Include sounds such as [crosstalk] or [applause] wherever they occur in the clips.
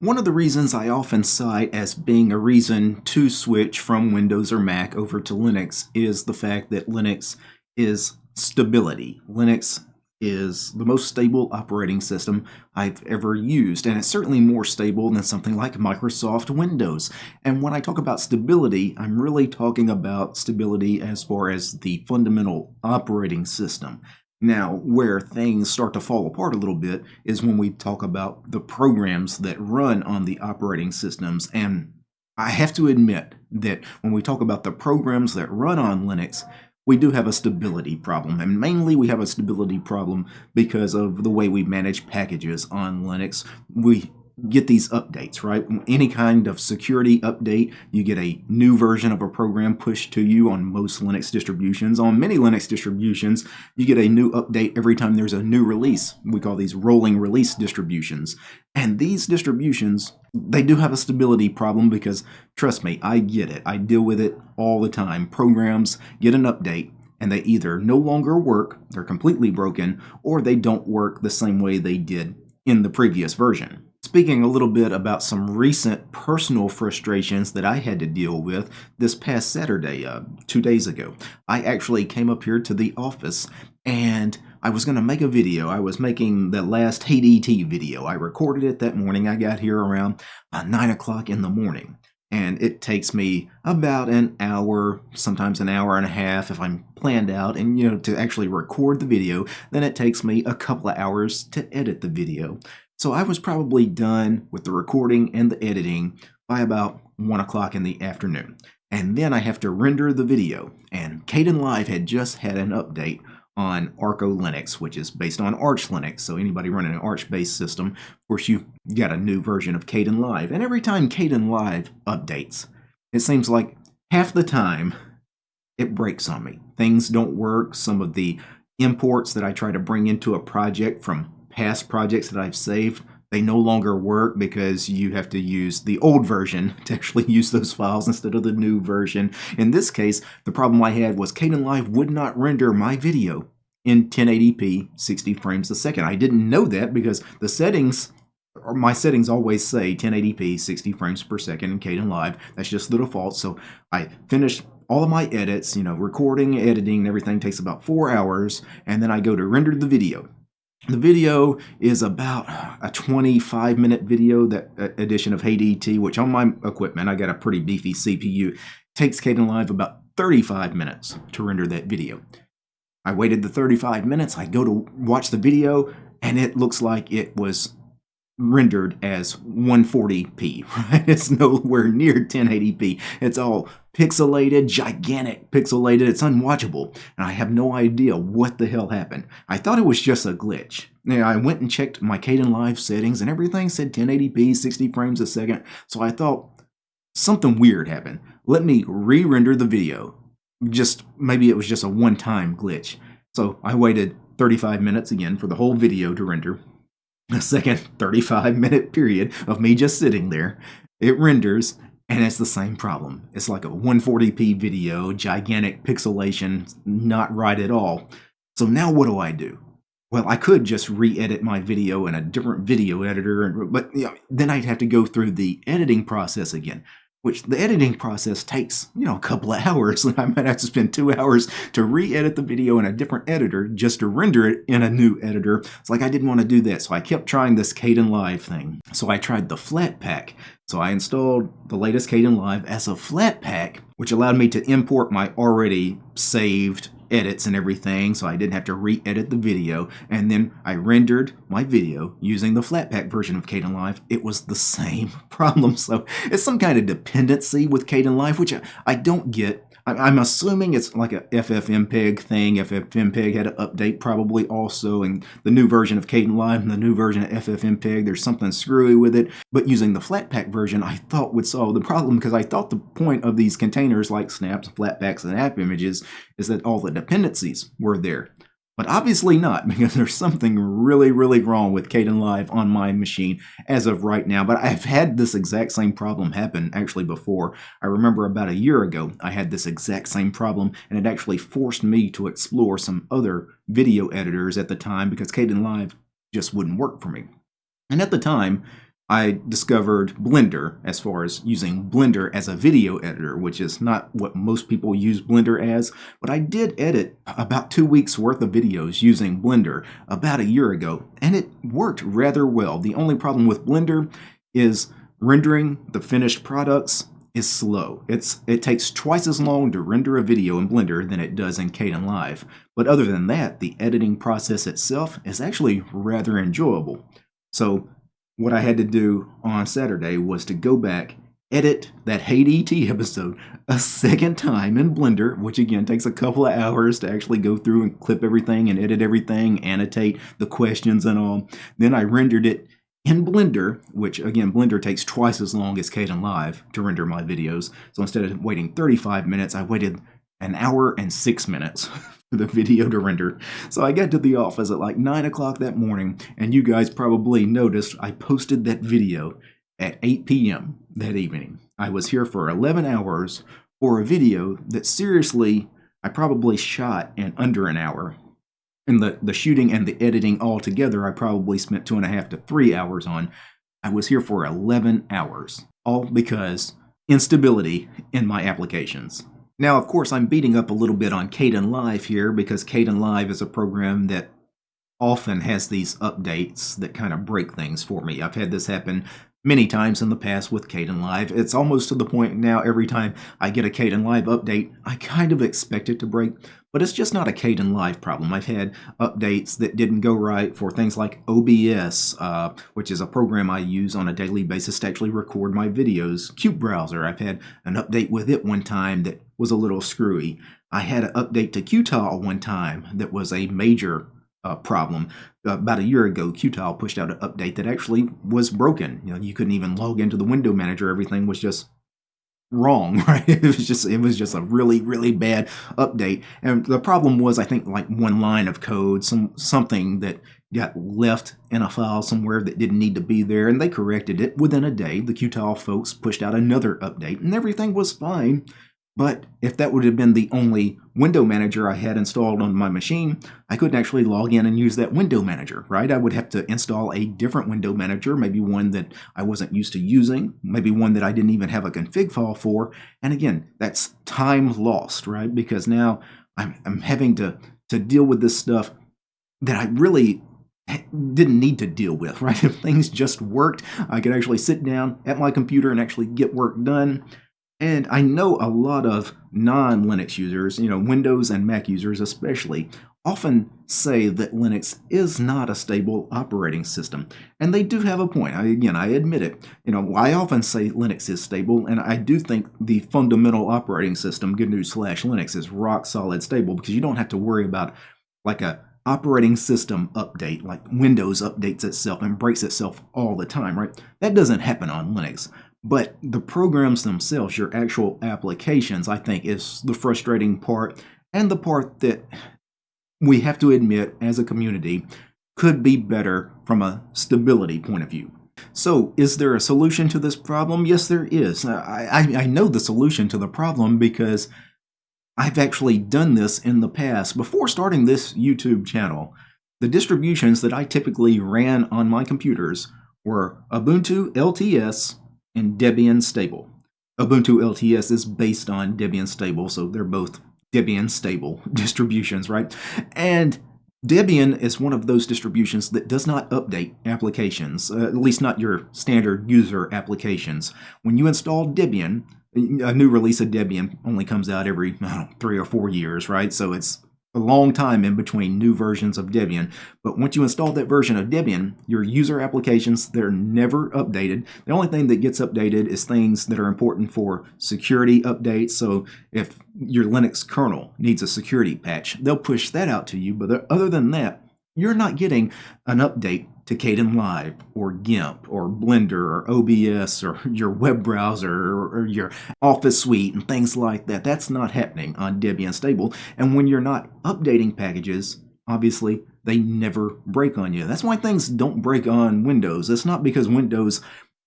One of the reasons I often cite as being a reason to switch from Windows or Mac over to Linux is the fact that Linux is stability. Linux is the most stable operating system I've ever used, and it's certainly more stable than something like Microsoft Windows. And when I talk about stability, I'm really talking about stability as far as the fundamental operating system. Now, where things start to fall apart a little bit is when we talk about the programs that run on the operating systems. And I have to admit that when we talk about the programs that run on Linux, we do have a stability problem. And mainly we have a stability problem because of the way we manage packages on Linux. We get these updates, right? Any kind of security update, you get a new version of a program pushed to you on most Linux distributions. On many Linux distributions, you get a new update every time there's a new release. We call these rolling release distributions. And these distributions, they do have a stability problem because, trust me, I get it. I deal with it all the time. Programs get an update, and they either no longer work, they're completely broken, or they don't work the same way they did in the previous version. Speaking a little bit about some recent personal frustrations that I had to deal with this past Saturday, uh, two days ago. I actually came up here to the office and I was going to make a video. I was making the last ET video. I recorded it that morning. I got here around uh, 9 o'clock in the morning. And it takes me about an hour, sometimes an hour and a half if I'm planned out, and you know, to actually record the video. Then it takes me a couple of hours to edit the video. So I was probably done with the recording and the editing by about 1 o'clock in the afternoon. And then I have to render the video. And Caden Kdenlive had just had an update on Arco Linux, which is based on Arch Linux. So anybody running an Arch-based system, of course, you got a new version of Caden Kdenlive. And every time Caden Kdenlive updates, it seems like half the time it breaks on me. Things don't work. Some of the imports that I try to bring into a project from past projects that I've saved, they no longer work because you have to use the old version [laughs] to actually use those files instead of the new version. In this case, the problem I had was Kdenlive would not render my video in 1080p 60 frames a second. I didn't know that because the settings or my settings always say 1080p 60 frames per second in Kdenlive. That's just the default. So I finished all of my edits, you know, recording, editing, everything takes about four hours, and then I go to render the video. The video is about a 25 minute video, that uh, edition of ET, which on my equipment, I got a pretty beefy CPU, takes Kdenlive about 35 minutes to render that video. I waited the 35 minutes, I go to watch the video, and it looks like it was rendered as 140p, [laughs] right? It's nowhere near 1080p. It's all pixelated, gigantic pixelated. It's unwatchable. And I have no idea what the hell happened. I thought it was just a glitch. Now, I went and checked my Caden Kdenlive settings and everything said 1080p, 60 frames a second. So I thought something weird happened. Let me re-render the video. Just maybe it was just a one-time glitch. So I waited 35 minutes again for the whole video to render [laughs] a second 35 minute period of me just sitting there. It renders and it's the same problem. It's like a 140p video, gigantic pixelation, not right at all. So now what do I do? Well, I could just re-edit my video in a different video editor, but you know, then I'd have to go through the editing process again which the editing process takes, you know, a couple of [laughs] hours. And I might have to spend two hours to re-edit the video in a different editor just to render it in a new editor. It's like I didn't want to do that, so I kept trying this Kdenlive thing. So I tried the Flatpak. So I installed the latest Kdenlive as a Flatpak, which allowed me to import my already saved edits and everything so I didn't have to re-edit the video. And then I rendered my video using the Flatpak version of Kdenlive. It was the [laughs] same problem. So it's some kind of dependency with Kdenlive which I don't get I'm assuming it's like a FFmpeg thing. FFmpeg had an update probably also, and the new version of Kdenlive and the new version of FFmpeg, there's something screwy with it. But using the Flatpak version, I thought would solve the problem because I thought the point of these containers like snaps, flatpaks, and app images is that all the dependencies were there. But obviously not, [laughs] because there's something really, really wrong with Caden Kdenlive on my machine as of right now. But I've had this exact same problem happen actually before. I remember about a year ago, I had this exact same problem, and it actually forced me to explore some other video editors at the time because Caden Kdenlive just wouldn't work for me. And at the time, I discovered Blender as far as using Blender as a video editor, which is not what most people use Blender as, but I did edit about two weeks worth of videos using Blender about a year ago, and it worked rather well. The only problem with Blender is rendering the finished products is slow. It's It takes twice as long to render a video in Blender than it does in Kdenlive. But other than that, the editing process itself is actually rather enjoyable. So what I had to do on Saturday was to go back, edit that Hey DT episode a second time in Blender, which again takes a couple of hours to actually go through and clip everything and edit everything, annotate the questions and all. Then I rendered it in Blender, which again, Blender takes twice as long as Kdenlive to render my videos. So instead of waiting 35 minutes, I waited an hour and six minutes [laughs] for the video to render. So I got to the office at like 9 o'clock that morning, and you guys probably noticed I posted that video at 8 p.m. that evening. I was here for 11 hours for a video that seriously I probably shot in under an hour. And the, the shooting and the editing all together, I probably spent two and a half to three hours on. I was here for 11 hours, all because instability in my applications. Now, of course, I'm beating up a little bit on Caden Kdenlive here because Caden Kdenlive is a program that often has these updates that kind of break things for me. I've had this happen many times in the past with Kdenlive. It's almost to the point now every time I get a Kdenlive update, I kind of expect it to break, but it's just not a Kdenlive problem. I've had updates that didn't go right for things like OBS, uh, which is a program I use on a daily basis to actually record my videos. qutebrowser, I've had an update with it one time that was a little screwy. I had an update to Qtile one time that was a major uh, problem. Uh, about a year ago, Qtile pushed out an update that actually was broken. You know, you couldn't even log into the window manager. Everything was just wrong, [laughs] right? It was just it was just a really really bad update. And the problem was I think like one line of code, some something that got left in a file somewhere that didn't need to be there and they corrected it within a day. The Qtile folks pushed out another update and everything was fine. But if that would have been the only window manager I had installed on my machine, I couldn't actually log in and use that window manager, right? I would have to install a different window manager, maybe one that I wasn't used to using, maybe one that I didn't even have a config file for. And again, that's time lost, right? Because now I'm, I'm having to, to deal with this stuff that I really didn't need to deal with, [laughs] right? If things just worked, I could actually sit down at my computer and actually get work done. And I know a lot of non-Linux users, you know, Windows and Mac users especially, often say that Linux is not a stable operating system. And they do have a point. I, again, I admit it. You know, I often say Linux is stable, and I do think the fundamental operating system, GNU slash Linux, is rock solid stable because you don't have to worry about like a operating system update, like Windows updates itself and breaks itself all the time, right? That doesn't happen on Linux. But the programs themselves, your actual applications, I think is the frustrating part and the part that we have to admit as a community could be better from a stability point of view. So, is there a solution to this problem? Yes, there is. I, I, know the solution to the problem because I've actually done this in the past. Before starting this YouTube channel, the distributions that I typically ran on my computers were Ubuntu LTS, and Debian stable. Ubuntu LTS is based on Debian stable, so they're both Debian stable [laughs] distributions, right? And Debian is one of those distributions that does not update applications, uh, at least not your standard user applications. When you install Debian, a new release of Debian only comes out every know, three or four years, right? So it's a long time in between new versions of Debian. But once you install that version of Debian, your user applications, they're never updated. The only thing that gets updated is things that are important for security updates. So if your Linux kernel needs a security patch, they'll push that out to you. But other than that, you're not getting an update to Kdenlive or GIMP or Blender or OBS or [laughs] your web browser or, or, your Office suite and things like that. That's not happening on Debian Stable. And when you're not updating packages, obviously they never break on you. That's why things don't break on Windows. It's not because Windows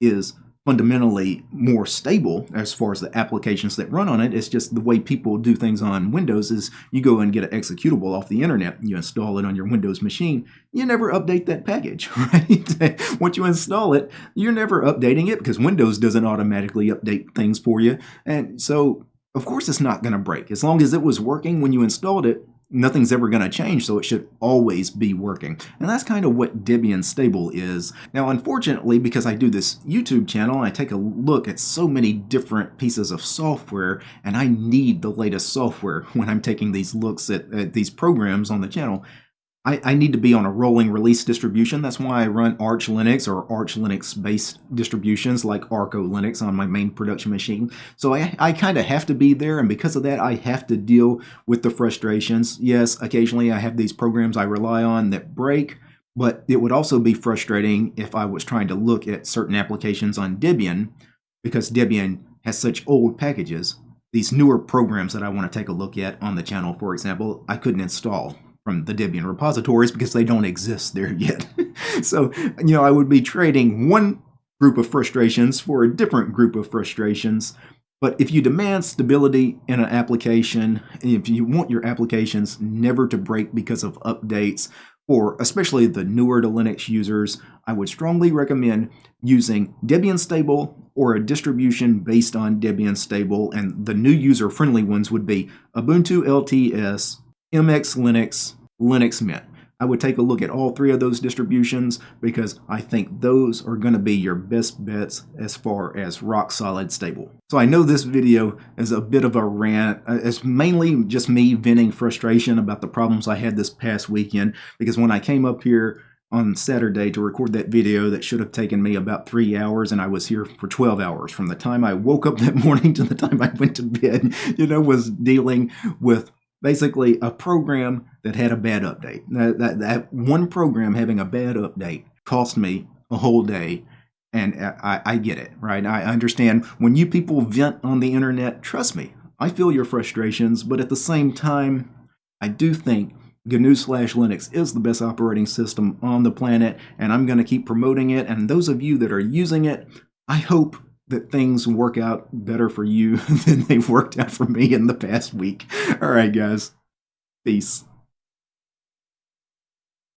is fundamentally more stable as far as the applications that run on it. It's just the way people do things on Windows is you go and get an executable off the internet, you install it on your Windows machine, you never update that package, [laughs] right? Once you install it, you're never updating it because Windows doesn't automatically update things for you. And so, of course, it's not going to break. As long as it was working when you installed it, nothing's ever going to change, so it should always be working. And that's kind of what Debian Stable is. Now, unfortunately, because I do this YouTube channel, I take a look at so many different pieces of software, and I need the latest software [laughs] when I'm taking these looks at, at these programs on the channel. I, I, need to be on a rolling release distribution. That's why I run Arch Linux or Arch Linux based distributions like Arco Linux on my main production machine. So I, I kind of have to be there, and because of that, I have to deal with the frustrations. Yes, occasionally I have these programs I rely on that break, but it would also be frustrating if I was trying to look at certain applications on Debian because Debian has such old packages. These newer programs that I want to take a look at on the channel, for example, I couldn't install from the Debian repositories because they don't exist there [laughs] yet. so, you know, I would be trading one group of frustrations for a different group of frustrations. But if you demand stability in an application, if you want your applications never to break because of updates, or especially the newer to Linux users, I would strongly recommend using Debian Stable or a distribution based on Debian Stable, and the new user-friendly ones would be Ubuntu LTS, MX Linux, Linux Mint. I would take a look at all three of those distributions because I think those are going to be your best bets as far as rock solid stable. So I know this video is a bit of a rant. Uh, it's mainly just me venting frustration about the problems I had this past weekend because when I came up here on Saturday to record that video that should have taken me about three hours and I was here for 12 hours from the time I woke up that [laughs] morning to the time I went to bed, you know, was dealing with basically a program that had a bad update. That, that, that one program having a bad update cost me a whole day and I, I, get it, right? I understand when you people vent on the internet, trust me, I feel your frustrations, but at the same time, I do think GNU slash Linux is the best operating system on the planet, and I'm going to keep promoting it. And those of you that are using it, I hope that things work out better for you [laughs] than they've worked out for me in the past week. All right, guys. Peace.